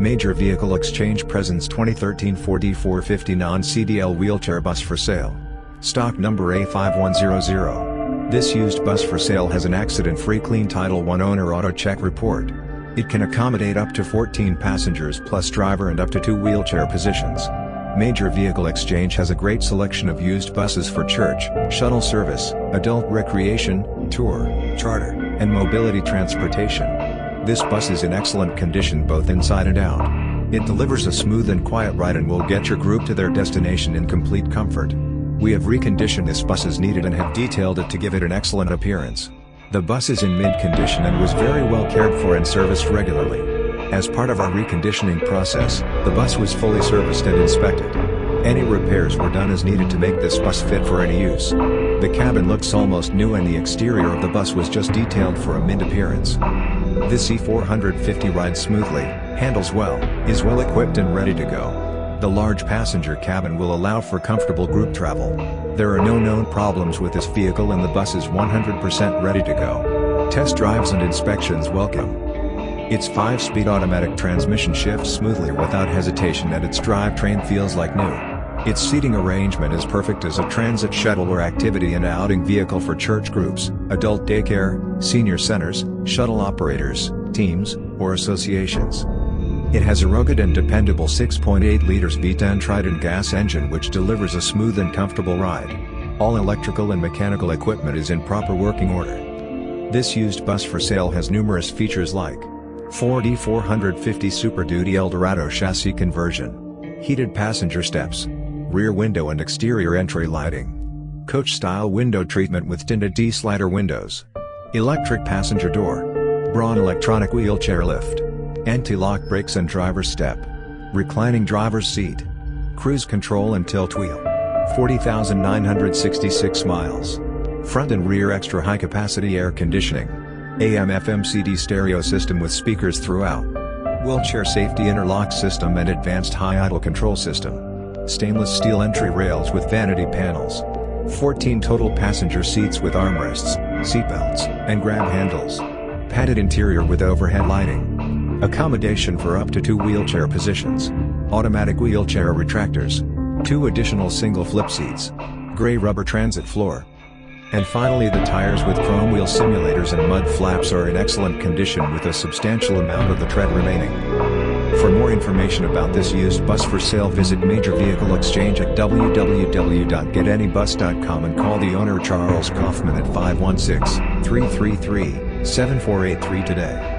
Major Vehicle Exchange presents 2013 Ford E450 non-CDL wheelchair bus for sale. Stock number A5100. This used bus for sale has an accident-free clean Title I owner auto check report. It can accommodate up to 14 passengers plus driver and up to two wheelchair positions. Major Vehicle Exchange has a great selection of used buses for church, shuttle service, adult recreation, tour, charter, and mobility transportation. This bus is in excellent condition both inside and out. It delivers a smooth and quiet ride and will get your group to their destination in complete comfort. We have reconditioned this bus as needed and have detailed it to give it an excellent appearance. The bus is in mint condition and was very well cared for and serviced regularly. As part of our reconditioning process, the bus was fully serviced and inspected. Any repairs were done as needed to make this bus fit for any use. The cabin looks almost new and the exterior of the bus was just detailed for a mint appearance. This E450 rides smoothly, handles well, is well equipped and ready to go. The large passenger cabin will allow for comfortable group travel. There are no known problems with this vehicle and the bus is 100% ready to go. Test drives and inspections welcome. Its 5-speed automatic transmission shifts smoothly without hesitation and its drivetrain feels like new. Its seating arrangement is perfect as a transit shuttle or activity and outing vehicle for church groups, adult daycare, senior centers, shuttle operators, teams, or associations. It has a rugged and dependable 6.8 liters V10 Triton gas engine which delivers a smooth and comfortable ride. All electrical and mechanical equipment is in proper working order. This used bus for sale has numerous features like Ford E450 Super Duty Eldorado chassis conversion. Heated passenger steps. Rear window and exterior entry lighting. Coach-style window treatment with tinted T-slider windows. Electric passenger door. Braun electronic wheelchair lift. Anti-lock brakes and driver's step. Reclining driver's seat. Cruise control and tilt wheel. 40,966 miles. Front and rear extra high capacity air conditioning. AM FM CD stereo system with speakers throughout. Wheelchair safety interlock system and advanced high idle control system. Stainless steel entry rails with vanity panels. 14 total passenger seats with armrests, seatbelts, and grab handles. Padded interior with overhead lighting. Accommodation for up to two wheelchair positions. Automatic wheelchair retractors. Two additional single flip seats. Gray rubber transit floor. And finally the tires with chrome wheel simulators and mud flaps are in excellent condition with a substantial amount of the tread remaining. For more information about this used bus for sale visit Major Vehicle Exchange at www.getanybus.com and call the owner Charles Kaufman at 516-333-7483 today.